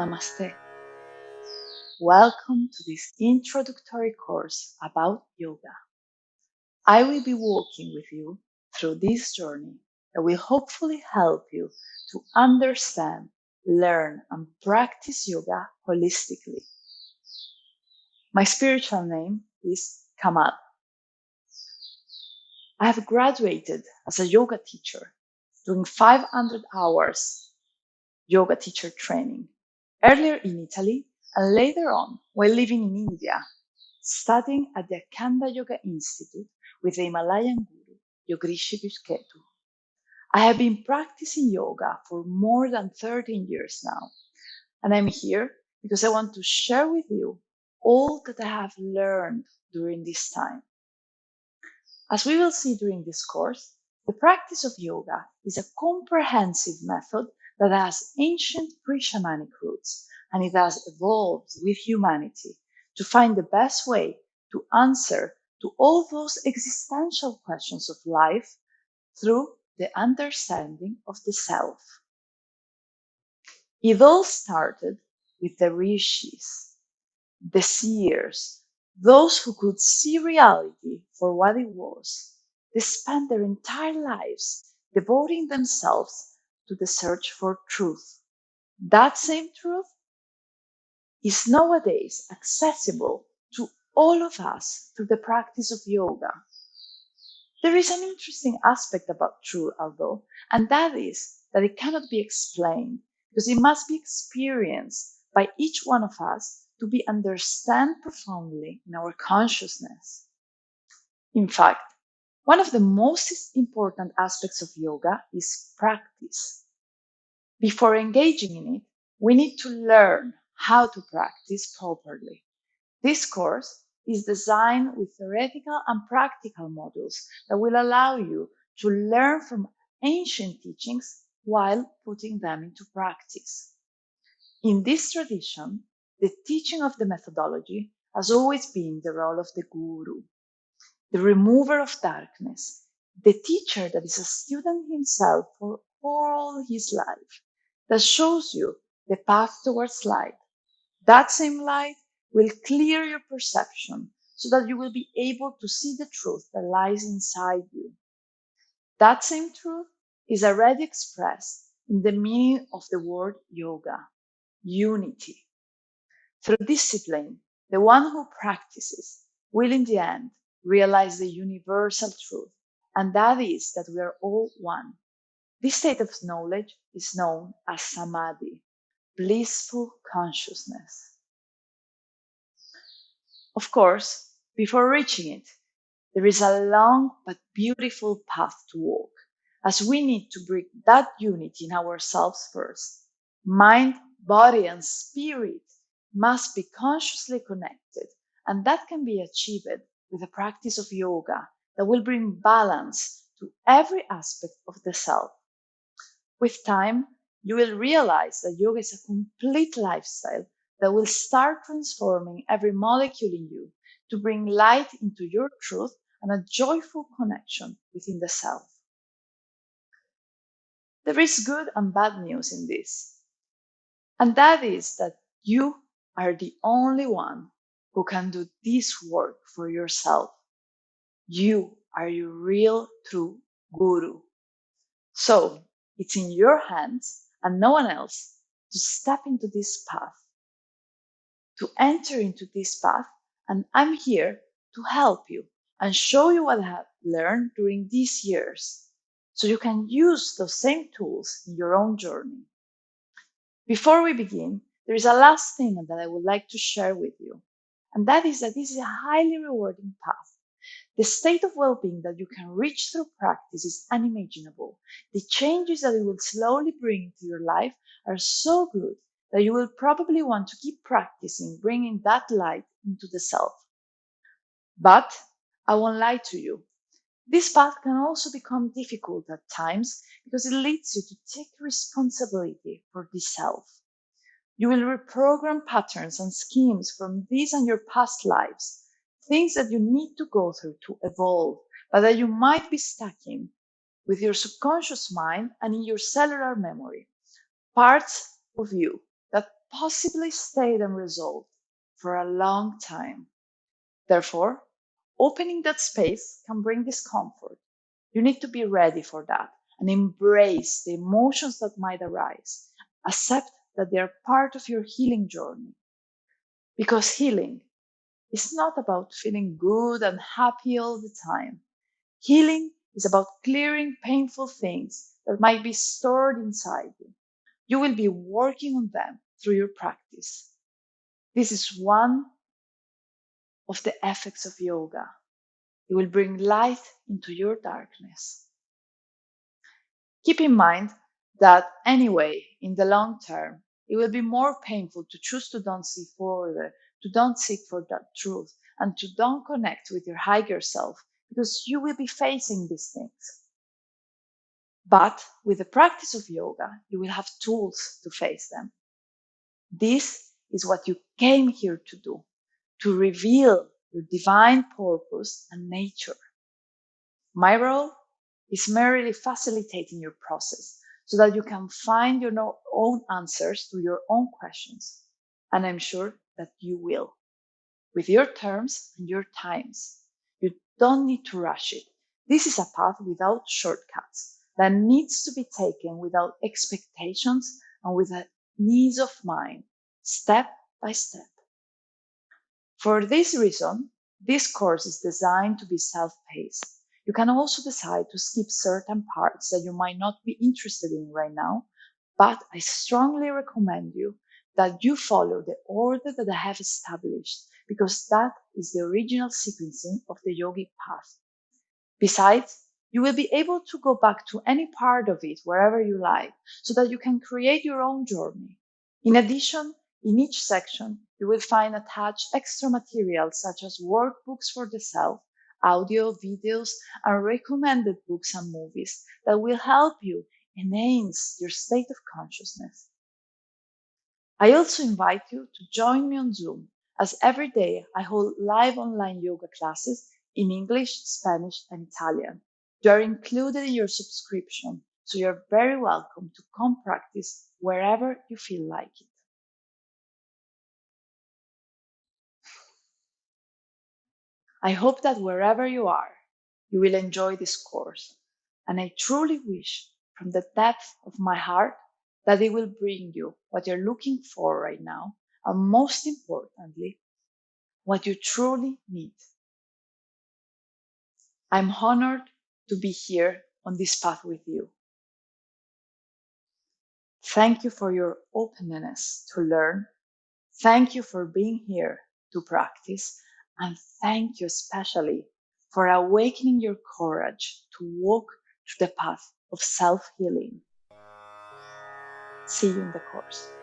Namaste. Welcome to this introductory course about yoga. I will be walking with you through this journey that will hopefully help you to understand, learn, and practice yoga holistically. My spiritual name is Kamal. I have graduated as a yoga teacher, doing 500 hours yoga teacher training, earlier in Italy and later on while living in India, studying at the Akhanda Yoga Institute with the Himalayan guru Yogrishi Ketu. I have been practicing yoga for more than 13 years now, and I'm here because I want to share with you all that I have learned during this time. As we will see during this course, the practice of yoga is a comprehensive method that has ancient pre-shamanic roots and it has evolved with humanity to find the best way to answer to all those existential questions of life through the understanding of the self. It all started with the rishis, the seers, those who could see reality for what it was. They spent their entire lives devoting themselves to the search for truth. That same truth is nowadays accessible to all of us through the practice of yoga. There is an interesting aspect about truth, although, and that is that it cannot be explained because it must be experienced by each one of us to be understood profoundly in our consciousness. In fact, one of the most important aspects of yoga is practice. Before engaging in it, we need to learn how to practice properly. This course is designed with theoretical and practical modules that will allow you to learn from ancient teachings while putting them into practice. In this tradition, the teaching of the methodology has always been the role of the guru, the remover of darkness, the teacher that is a student himself for all his life, that shows you the path towards light that same light will clear your perception so that you will be able to see the truth that lies inside you. That same truth is already expressed in the meaning of the word yoga, unity. Through discipline, the one who practices will in the end realize the universal truth, and that is that we are all one. This state of knowledge is known as samadhi blissful consciousness. Of course, before reaching it, there is a long but beautiful path to walk, as we need to bring that unity in ourselves first. Mind, body, and spirit must be consciously connected, and that can be achieved with a practice of yoga that will bring balance to every aspect of the self. With time, you will realize that yoga is a complete lifestyle that will start transforming every molecule in you to bring light into your truth and a joyful connection within the self. There is good and bad news in this, and that is that you are the only one who can do this work for yourself. You are your real true guru. So it's in your hands and no one else to step into this path, to enter into this path. And I'm here to help you and show you what I have learned during these years so you can use those same tools in your own journey. Before we begin, there is a last thing that I would like to share with you, and that is that this is a highly rewarding path the state of well-being that you can reach through practice is unimaginable. The changes that it will slowly bring to your life are so good that you will probably want to keep practicing bringing that light into the self. But I won't lie to you. This path can also become difficult at times because it leads you to take responsibility for the self. You will reprogram patterns and schemes from these and your past lives things that you need to go through to evolve, but that you might be stuck in with your subconscious mind and in your cellular memory, parts of you that possibly stayed unresolved for a long time. Therefore, opening that space can bring discomfort. You need to be ready for that and embrace the emotions that might arise. Accept that they are part of your healing journey. Because healing is not about feeling good and happy all the time. Healing is about clearing painful things that might be stored inside you. You will be working on them through your practice. This is one of the effects of yoga. It will bring light into your darkness. Keep in mind that anyway, in the long term, it will be more painful to choose to don't see further, to don't seek for that truth, and to don't connect with your higher self because you will be facing these things. But with the practice of yoga, you will have tools to face them. This is what you came here to do, to reveal your divine purpose and nature. My role is merely facilitating your process so that you can find your own answers to your own questions. And I'm sure that you will with your terms and your times. You don't need to rush it. This is a path without shortcuts that needs to be taken without expectations and with a ease of mind, step by step. For this reason, this course is designed to be self-paced. You can also decide to skip certain parts that you might not be interested in right now, but I strongly recommend you that you follow the order that I have established because that is the original sequencing of the yogic path. Besides, you will be able to go back to any part of it wherever you like so that you can create your own journey. In addition, in each section, you will find attached extra material such as workbooks for the self, audio, videos, and recommended books and movies that will help you enhance your state of consciousness. I also invite you to join me on Zoom as every day I hold live online yoga classes in English, Spanish, and Italian. You are included in your subscription, so you're very welcome to come practice wherever you feel like it. I hope that wherever you are, you will enjoy this course. And I truly wish from the depth of my heart that it will bring you what you're looking for right now. And most importantly, what you truly need. I'm honored to be here on this path with you. Thank you for your openness to learn. Thank you for being here to practice. And thank you especially for awakening your courage to walk to the path of self healing. See you in the course.